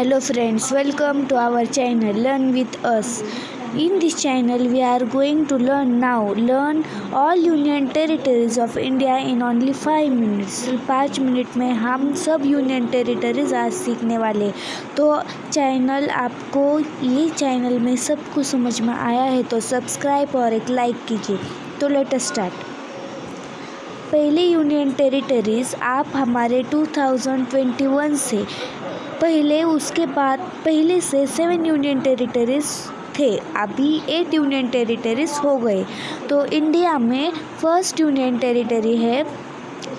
Hello friends, welcome to our channel Learn with us. In this channel we are going to learn now learn all union territories of India in only 5 minutes. पाँच minute में हम सब union territories आज सीखने वाले तो channel आपको ये चैनल में सब कुछ समझ में आया है तो सब्सक्राइब और एक लाइक कीजिए तो लेट स्टार्ट पहले यूनियन टेरिटरीज आप हमारे 2021 से, पहले उसके बाद, पहले से सेवन यूनियन टेरिटरीज थे, अभी एट यूनियन टेरिटरीज हो गए। तो इंडिया में फ़र्स्ट यूनियन टेरिटरी है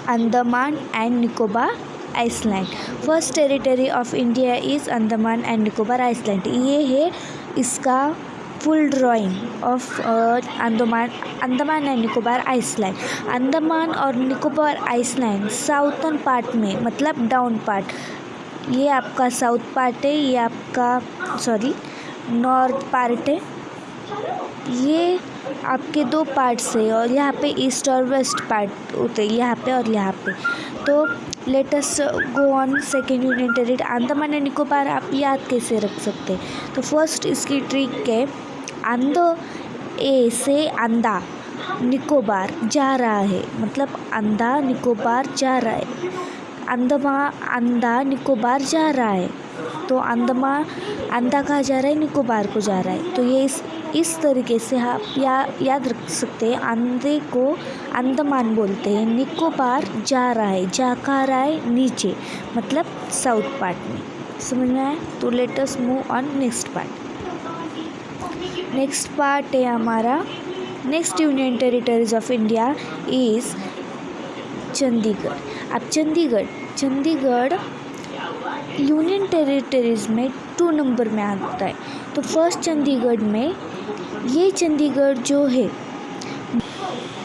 Andaman and Nicobar island. First territory of India is Andaman and Nicobar island. ये है इसका full drawing of Andaman Andaman and Nicobar island Andaman और निकोबार आइसलैंड साउथन पार्ट में मतलब डाउन पार्ट ये आपका साउथ पार्ट है, ये आपका सॉरी नॉर्थ पार्ट है. ये आपके दो पार्ट्स है और यहाँ पे ईस्ट और वेस्ट पार्ट होते हैं, यहाँ पे और यहाँ पे. तो लेटेस्ट गो ऑन सेकेंड टेरिट अंडमान एंड निकोबार आप याद कैसे रख सकते हैं? तो फ़र्स्ट इसकी ट्रिक है अंद ए से अंदा निकोबार जा रहा है। मतलब अंधा निकोबार जा रहा है। अंदमा अंधा निकोबार जा रहा है। तो अंदमा अंधा कहा जा रहा है? निकोबार को जा रहा है। तो ये इस इस तरीके से आप या, याद रख सकते हैं। अंधे को अंदमान बोलते हैं। निकोबार जा रहा है। जा कहाँ रहा है? नीचे। मतलब साउथ पार्ट में। समझ में आया? तो let's move on next part next part है हमारा। Next union territories of India is Chandigarh अब चंडीगढ़ चंडीगढ़ यूनियन टेरिटरीज में टू नंबर में आता है। तो फ़र्स्ट चंडीगढ़ में ये चंडीगढ़ जो है,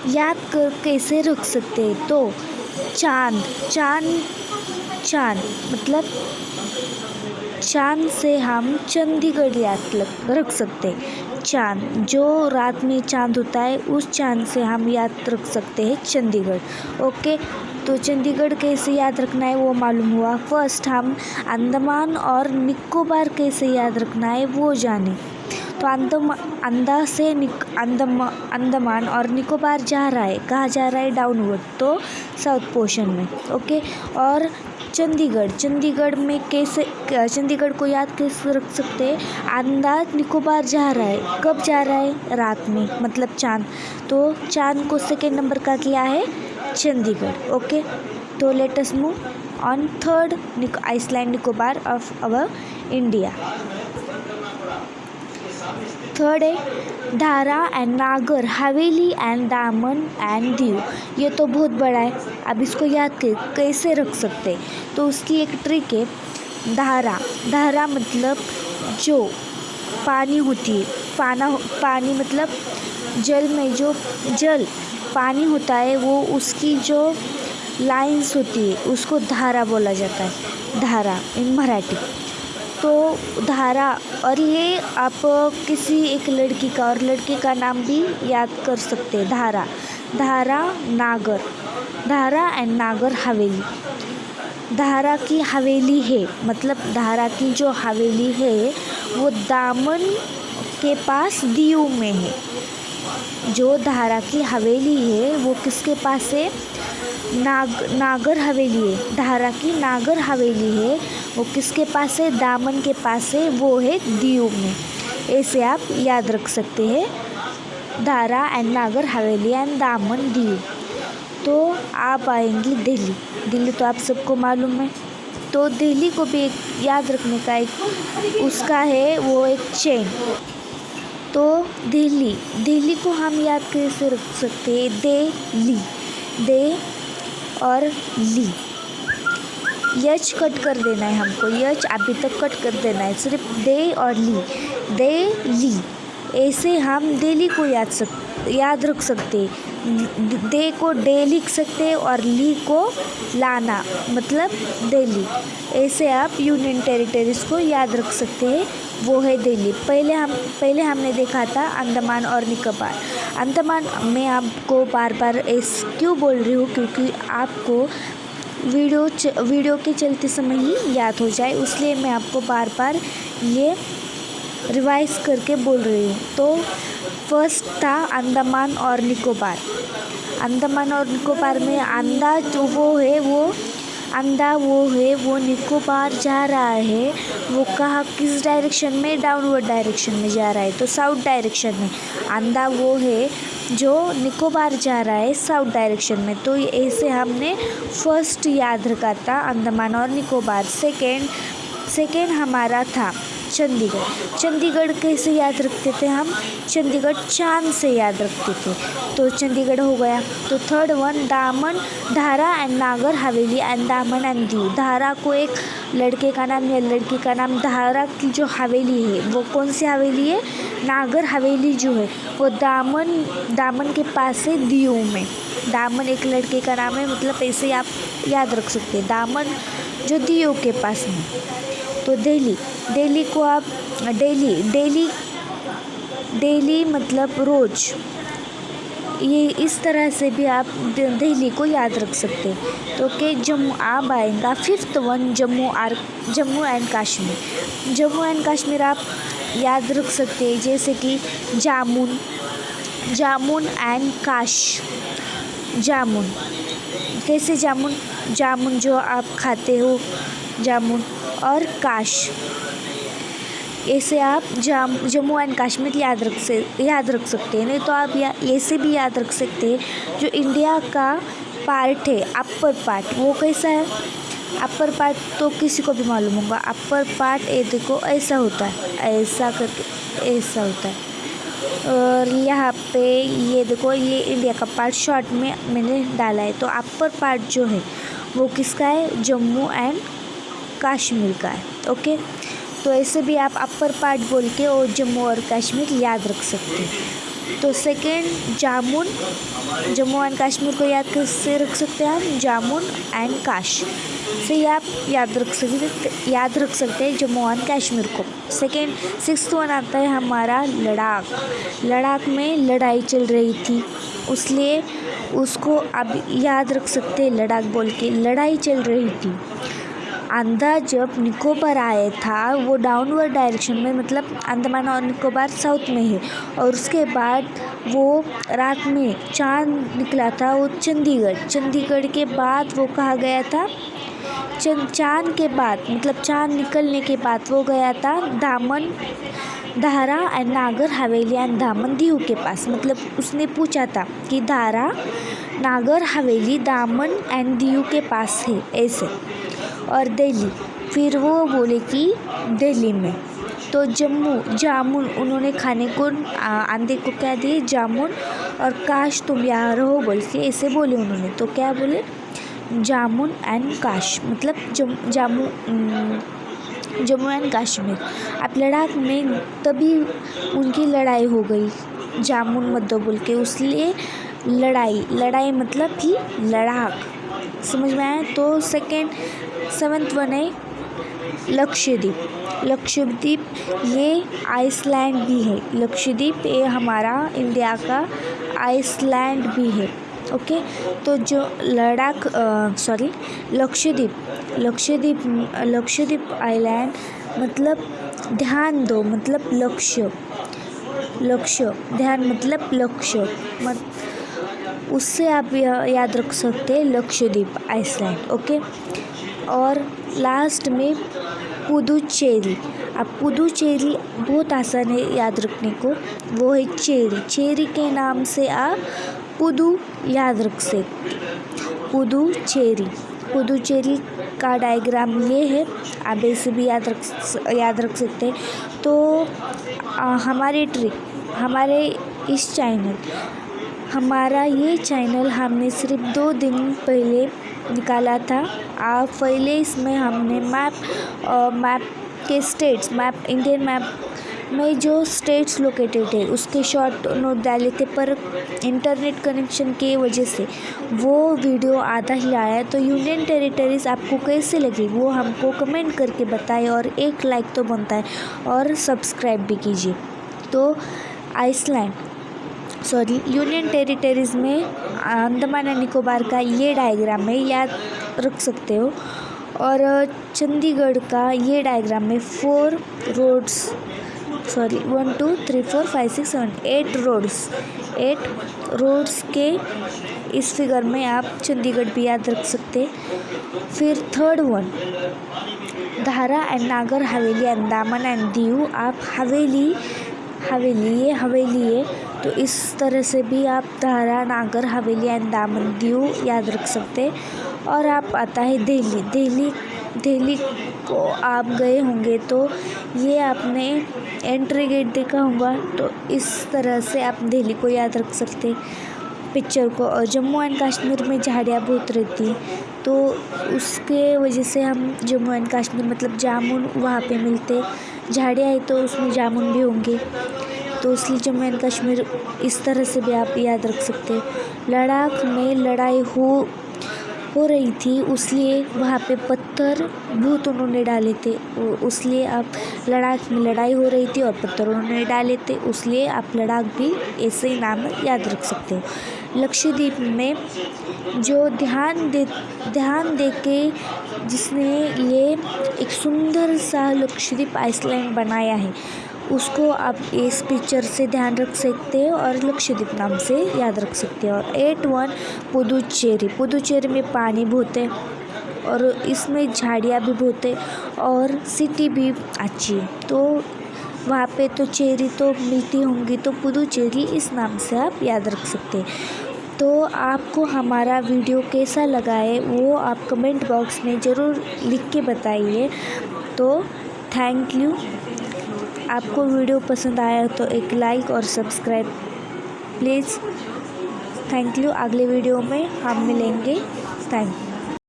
याद कर कैसे रख सकते हैं? तो चाँद चाँद चाँद मतलब चाँद से हम चंडीगढ़ याद रख सकते हैं। चाँद, जो रात में चाँद होता है, उस चाँद से हम याद रख सकते हैं चंडीगढ़। ओके तो चंडीगढ़ कैसे याद रखना है वो मालूम हुआ। फ़र्स्ट हम अंडमान और निकोबार कैसे याद रखना है वो जाने। तो अंदमा अंदा से निक अंदमा अंडमान और निकोबार जा रहा है। कहाँ जा रहा है? डाउनवर्ड तो साउथ पोर्शन में। ओके? और चंडीगढ़। चंडीगढ़ में कैसे चंडीगढ़ को याद कैसे रख सकते हैं? अंदाज निकोबार जा रहा है। कब जा रहा है? रात में मतलब चाँद। तो चाँद को सेकेंड नंबर का किया है? चंडीगढ़। ओके? तो let's move on third island Nicobar of our India third है धारा एंड नागर, हवेली एंड दामन एंड दीव. ये तो बहुत बड़ा है. अब इसको याद कर, कैसे रख सकते तो उसकी एक ट्रिक है, धारा. धारा मतलब जो पानी होती है. पाना, पानी मतलब जल में जो जल पानी होता है, वो उसकी जो लाइंस होती है, उसको धारा बोला जाता है. धारा, इन मराठी. तो धारा और ये आप किसी एक लड़की का और लड़के का नाम भी याद कर सकते हैं, धारा। धारा नागर। धारा एंड नागर हवेली। धारा की हवेली है मतलब धारा की जो हवेली है, वो दामन के पास दीव में है। जो धारा की हवेली है, वो किसके पास है? नाग, नागर हवेली है। धारा की नागर हवेली है वो किसके पास है? दामन के पास है। वो है दीव में। ऐसे आप याद रख सकते हैं। धारा एंड नागर हवेली एंड दामन दीव तो आप आएँगी दिल्ली। दिल्ली तो आप सबको मालूम है। तो दिल्ली को भी एक याद रखने का एक उसका है, वो एक चेन तो दिल्ली। दिल्ली को हम याद कैसे रख सकते हैं? दे ली। दे और ली। यच कट कर देना है हमको, यच अभी तक कट कर देना है, सिर्फ़ दे और ली, दे, ली। ऐसे हम दिल्ली को याद सक, याद रख सकते दे को डे लिख सकते और ली को लाना मतलब दिल्ली ऐसे आप यूनियन टेरिटरीज को याद रख सकते हैं, वो है दिल्ली पहले हम, पहले हमने देखा था अंडमान और निकोबार। अंडमान मैं आपको बार बार इस क्यों बोल रही हूँ? क्योंकि आपको वीडियो च, वीडियो के चलते समय ही याद हो जाए इसलिए मैं आपको बार बार ये रिवाइज करके बोल रही हूँ। तो फ़र्स्ट था अंडमान और निकोबार। अंडमान और निकोबार में अंडा जो वो है वो अंडा वो है वो निकोबार जा रहा है। वो कहाँ किस डायरेक्शन में? डाउनवर्ड डायरेक्शन में जा रहा है तो साउथ डायरेक्शन में। अंडा वो है जो निकोबार जा रहा है साउथ डायरेक्शन में तो ऐसे हमने फ़र्स्ट याद रखा था अंडमान और निकोबार। सेकेंड सेकेंड हमारा था। चंडीगढ़। चंडीगढ़ कैसे याद रखते थे हम? चंडीगढ़ चाँद से याद रखते थे। तो चंडीगढ़ हो गया। तो थर्ड वन दामन, धारा एंड नागर, हवेली एंड दामन एंड दीव। धारा को एक लड़के का नाम या लड़की का नाम धारा की जो हवेली है, वो कौन सी हवेली है? नागर हवेली जो है, वो दामन दामन के पास है दीव में। दामन एक लड़के का नाम है मतलब ऐसे आप याद रख सकते हैं। दामन जो दीव के पास में तो दिल्ली डेली को आप, डेली डेली डेली मतलब रोज़, ये इस तरह से भी आप दिल्ली को याद रख सकते हैं। तो कि जम्मू, आप आएगा fifth one Jammu or, Jammu and Kashmir. Jammu and Kashmir आप याद रख सकते हैं, जैसे कि जामुन जामुन एंड काश, जामुन। कैसे जामुन जामुन जो आप खाते हो, जामुन। और काश। ऐसे आप जाम, जम्मू एंड कश्मीर याद रख से, याद रख सकते हैं। नहीं तो आप या ऐसे भी याद रख सकते हैं, जो इंडिया का पार्ट है अपर पार्ट वो कैसा है? अपर पार्ट तो किसी को भी मालूम होगा। अपर पार्ट ये देखो, ऐसा होता है। ऐसा करके, ऐसा होता है। और यहाँ पे, ये देखो, ये इंडिया का पार्ट शॉर्ट में मैंने डाला है। तो अपर पार्ट जो है, वो किसका है? जम्मू एंड कश्मीर का है, ओके? तो ऐसे भी आप अपर पार्ट बोल के और जम्मू और कश्मीर याद रख सकते हैं। तो सेकेंड जामुन। जम्मू एंड कश्मीर को याद कैसे रख सकते हैं हम? जामुन एंड काश। से आप याद रख सकते, याद रख सकते हैं जम्मू एंड कश्मीर को। सेकेंड सिक्स वन आता है हमारा लद्दाख लद्दाख में लड़ाई चल रही थी। उसलिए उसको अब याद रख सकते हैं लद्दाख बोल के। लड़ाई चल रही थी। आंधा जब निकोबार आया था, वो डाउनवर्ड डायरेक्शन में मतलब अंडमान और निकोबार साउथ में है। और उसके बाद वो रात में चाँद निकला था, वो चंडीगढ़। चंडीगढ़ के बाद वो कहा गया था? चंद, चाँद के बाद मतलब चाँद निकलने के बाद वो गया था दामन, धारा एंड नागर हवेली एंड दामन दीव के पास। मतलब उसने पूछा था कि धारा, नागर हवेली, दामन एंड दीव के पास है, ऐसे। और दिल्ली। फिर वो बोले कि दिल्ली में। तो जम्मू, जामुन, उन्होंने खाने को आंधे को क्या दिए? जामुन। और काश तुम यहाँ रहो बोल के ऐसे बोले उन्होंने। तो क्या बोले? जामुन एंड काश मतलब जम, जामू जम्मू एंड कश्मीर। अब लद्दाख में तभी उनकी लड़ाई हो गई। जामुन मत दो बोल के उसलिए लड़ाई। लड़ाई मतलब ही लड़ाक। समझ में आया? तो सेकेंड सेवन्थ वन है लक्षद्वीप। लक्षद्वीप ये आइसलैंड भी है। लक्षद्वीप ये हमारा इंडिया का आइसलैंड भी है। ओके? तो जो लद्दाख सॉरी लक्षद्वीप। लक्षद्वीप लक्षद्वीप आइलैंड मतलब ध्यान दो मतलब लक्ष्य। लक्ष्य, ध्यान मतलब लक्ष्य। मत, उससे आप याद रख सकते हैं, लक्षद्वीप, आइसलैंड। ओके? और लास्ट में पुदुचेरी। अब पुदुचेरी बहुत आसान है याद रखने को। वो है चेरी। चेरी के नाम से आप पुदु याद रख सकते पुदुचेरी। पुदुचेरी का डायग्राम ये है। आप ऐसे भी याद रख याद रख सकते हैं। तो आ, हमारी ट्रिक हमारे इस चैनल हमारा ये चैनल हमने सिर्फ़ दो दिन पहले निकाला था। आप पहले इसमें हमने मैप और मैप के स्टेट्स, मैप, इंडियन मैप में जो स्टेट्स लोकेटेड है, उसके शॉर्ट नोट डाले थे, पर इंटरनेट कनेक्शन के वजह से वो वीडियो आधा ही आया। तो यूनियन टेरिटरीज आपको कैसे लगी, वो हमको कमेंट करके बताएँ और एक लाइक तो बनता है और सब्सक्राइब भी कीजिए। तो आइसलैंड सॉरी, यूनियन टेरिटरीज़ में अंडमान एंड निकोबार का ये डायग्राम है, याद रख सकते हो। और चंडीगढ़ का ये डायग्राम में four roads, sorry, one, two, three, four, five, six, seven, eight roads. Eight roads के इस फिगर में आप चंडीगढ़ भी याद रख सकते फिर third one, Dadra and Nagar Haveli and Daman and Diu, आप हवेली हवेली, ये हवेली है तो इस तरह से भी आप धारा नागर, हवेली एंड दामन दीव याद रख सकते और आप आता है दिल्ली। दिल्ली दिल्ली को आप गए होंगे तो ये आपने एंट्री गेट देखा होगा। तो इस तरह से आप दिल्ली को याद रख सकते पिक्चर को। और जम्मू एंड कश्मीर में झाड़ियाँ बहुत रहती तो उसके वजह से हम जम्मू एंड कश्मीर मतलब जामुन वहाँ पे मिलते। झाड़ियाँ है तो उसमें जामुन भी होंगे। तो इसलिए जम्मू एंड कश्मीर इस तरह से भी आप याद रख सकते लद्दाख में लड़ाई हो हो रही थी, उसलिए वहाँ पे पत्थर भूत उन्होंने डाले थे। उसलिए आप लद्दाख में लड़ाई हो रही थी और पत्थर उन्होंने डाले थे, उसलिए आप लद्दाख भी ऐसे ही नाम याद रख सकते हो। लक्षद्वीप में जो ध्यान दे ध्यान दे के जिसने ये एक सुंदर सा लक्षद्वीप आइसलैंड बनाया है उसको आप इस पिक्चर से ध्यान रख सकते हो और लक्षद्वीप नाम से याद रख सकते हो। और एट वन पुदुचेरी पुदुचेरी में पानी बहुत है और इसमें झाड़ियाँ भी बहुत है और सिटी भी अच्छी है। तो वहाँ पे तो चेरी तो मिलती होंगी तो पुदुचेरी इस नाम से आप याद रख सकते हैं। तो आपको हमारा वीडियो कैसा लगा है, वो आप कमेंट बॉक्स में ज़रूर लिख के बताइए। तो थैंक यू आपको वीडियो पसंद आया तो एक लाइक और सब्सक्राइब। प्लीज़। Thank you. अगले वीडियो में हम मिलेंगे। थैंक